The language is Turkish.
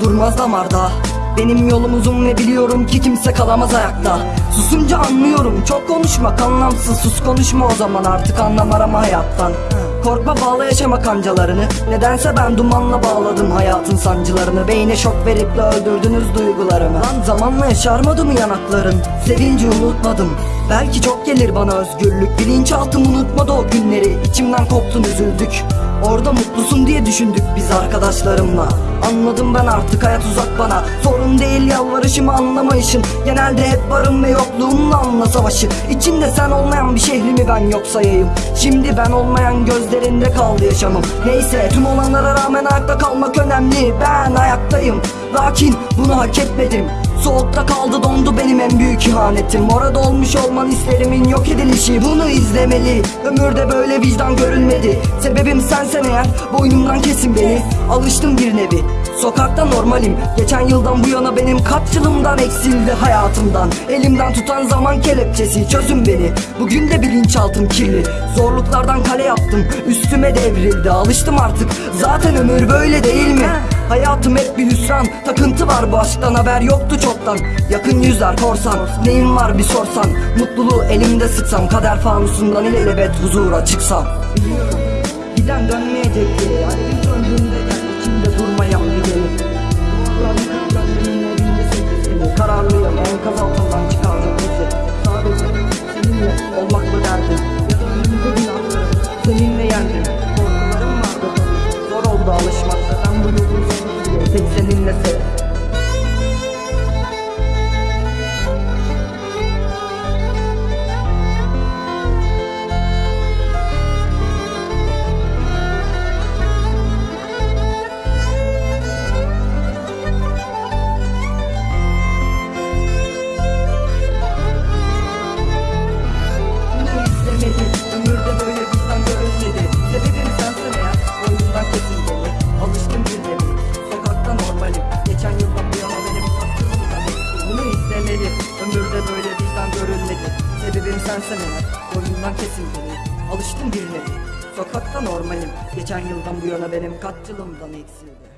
durmaz damarda. Benim yolum uzun ve biliyorum ki kimse kalamaz ayakta. Susunca anlıyorum çok konuşmak anlamsız. Sus konuşma o zaman artık anlam arama hayattan. Korkma bağla yaşama kancalarını. Nedense ben dumanla bağladım hayatın sancılarını. Beyne şok verip de öldürdünüz duygularımı. Lan zamanla yaşarmadı mı yanakların? Sevinci unutmadım. Belki çok gelir bana özgürlük. Bilinçaltım unutmadı o günleri. İçimden koptun üzüldük Orada mutlusun diye düşündük biz arkadaşlarımla. Anladım ben artık hayat uzak bana. Sorun değil yalvarışımı anlamayışın. Genelde hep varım ve yokluğumla anla savaşı. İçinde sen olmayan bir şehrimi ben yok sayayım? Şimdi ben olmayan gözlerinde kaldı yaşamım. Neyse tüm olanlara rağmen ayakta kalmak önemli. Ben ayaktayım. Lakin bunu hak etmedim Soğukta kaldı dondu benim en büyük ihanetim. Orada olmuş olman hislerimin yok edilişi. Bunu izlemeli. Ömürde böyle vicdan görülmedi Sebebim sensen eğer boynumdan kesin beni. Alıştım bir nevi Sokakta normalim. Geçen yıldan bu yana benim kaç yılımdan eksildi hayatımdan. Elimden tutan zaman kelepçesi çözün beni. Bugün de bilinçaltım kirli. Zorluklardan kale yaptım Üstüme devrildi. Alıştım artık Zaten ömür böyle değil mi? Hayatım hep bir hüsran Takıntı var bu aşktan. Haber yoktu çoktan. Yakın yüzler korsan Neyim var bir sorsan. Mutluluğu elimde sıksam Kader fanusundan ilelebet huzura çıksam. Giden dönmeyecek geri Alevin söndüğünde gel içimde durmayan businesses. Sebebim sensin eğer Boynumdan kesin beni. Alıştım bir nevi Sokakta normalim. Geçen yıldan bu yana benim kaç eksildi.